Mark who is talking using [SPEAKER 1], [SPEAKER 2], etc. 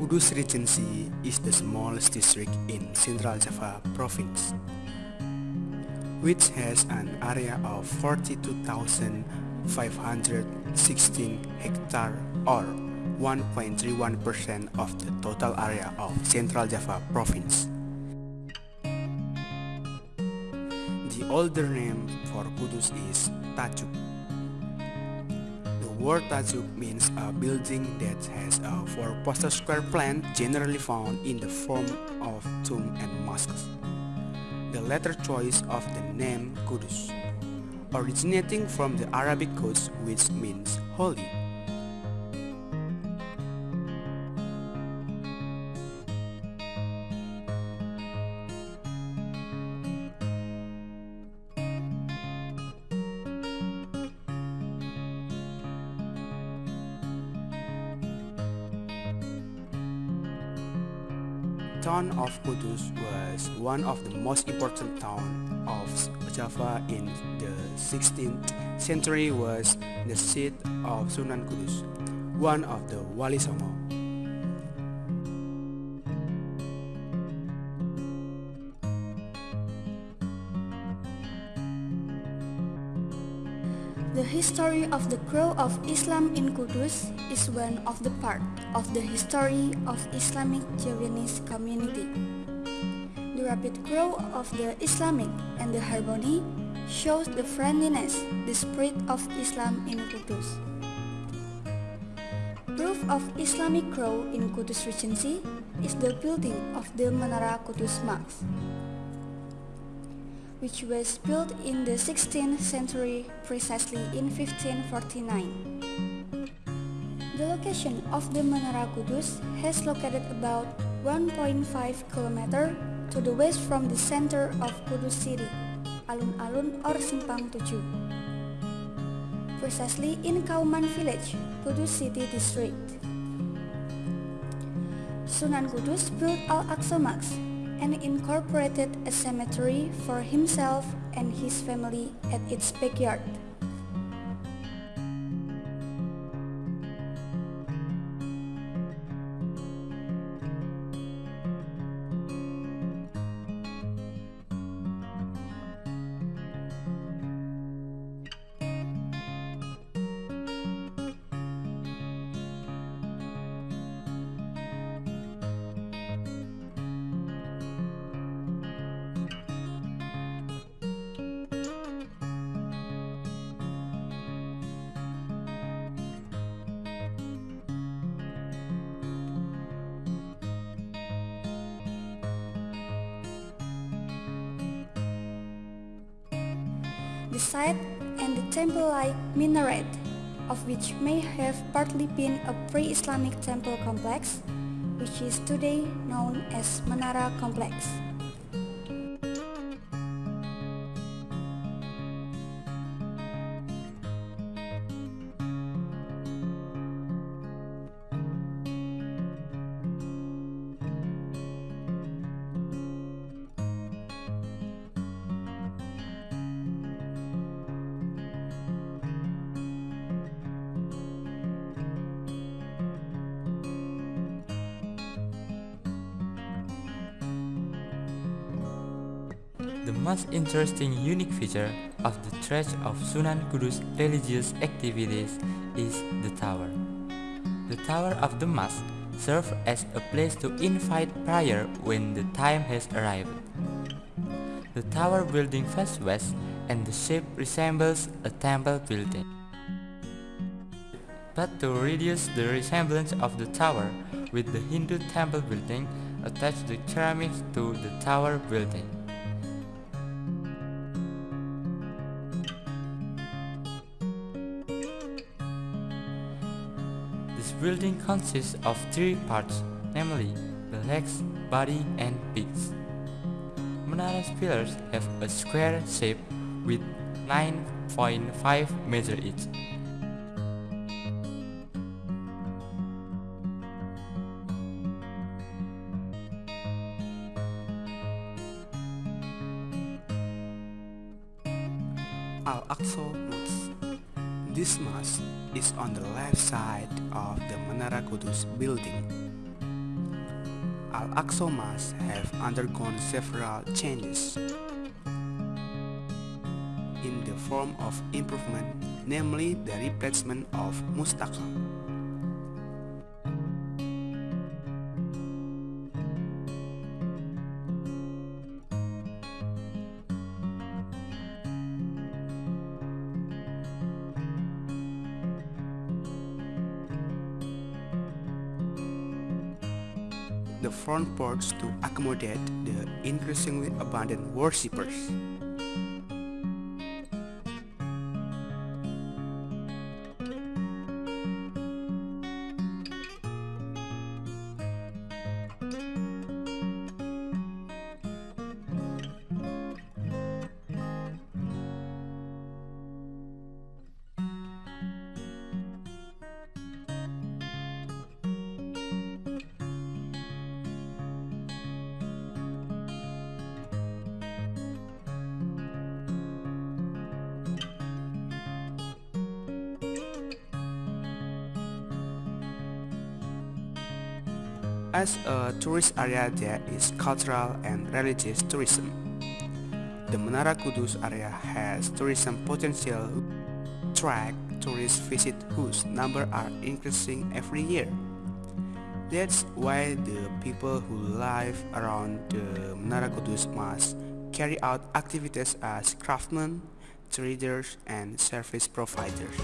[SPEAKER 1] Kudus Regency is the smallest district in Central Java province, which has an area of 42,516 hectare or 1.31% of the total area of Central Java province. The older name for Kudus is Tajuk word tajuk means a building that has a four-poster square plan generally found in the form of tomb and mosques. The latter choice of the name Kudus, originating from the Arabic Quds which means holy. Town of Kudus was one of the most important towns of Java in the 16th century was the seat of Sunan Kudus, one of the Wali Songo.
[SPEAKER 2] The history of the growth of Islam in Kudus is one of the part of the history of Islamic Javanese community. The rapid growth of the Islamic and the harmony shows the friendliness, the spirit of Islam in Kudus. Proof of Islamic growth in Kudus Regency is the building of the Menara Kudus Mosque which was built in the 16th century precisely in 1549. The location of the Menara Kudus has located about 1.5 km to the west from the center of Kudus city, Alun-Alun or Simpang Tujuh. Precisely in Kauman village, Kudus city district. Sunan Kudus built Al-Aqsa Mosque and incorporated a cemetery for himself and his family at its backyard. The site and the temple-like minaret, of which may have partly been a pre-Islamic temple complex, which is today known as Menara Complex.
[SPEAKER 3] The most interesting unique feature of the Church of Sunan Kudus religious activities is the tower. The tower of the mosque serves as a place to invite prayer when the time has arrived. The tower building faces west and the shape resembles a temple building. But to reduce the resemblance of the tower with the Hindu temple building, attach the ceramics to the tower building. Building consists of three parts, namely the legs, body and peaks. Menara's pillars have a square shape with 9.5 meter each.
[SPEAKER 1] Al-Aqsa Mosque. This mosque is on the left side of the Menara Kudus building. Al-Aqsa Mosque have undergone several changes in the form of improvement, namely the replacement of mustaqal. The front porch to accommodate the increasingly abundant worshippers. As a tourist area there is cultural and religious tourism. The Menara Kudus area has tourism potential track tourist visit whose number are increasing every year. That's why the people who live around the Menara Kudus must carry out activities as craftsmen, traders, and service providers.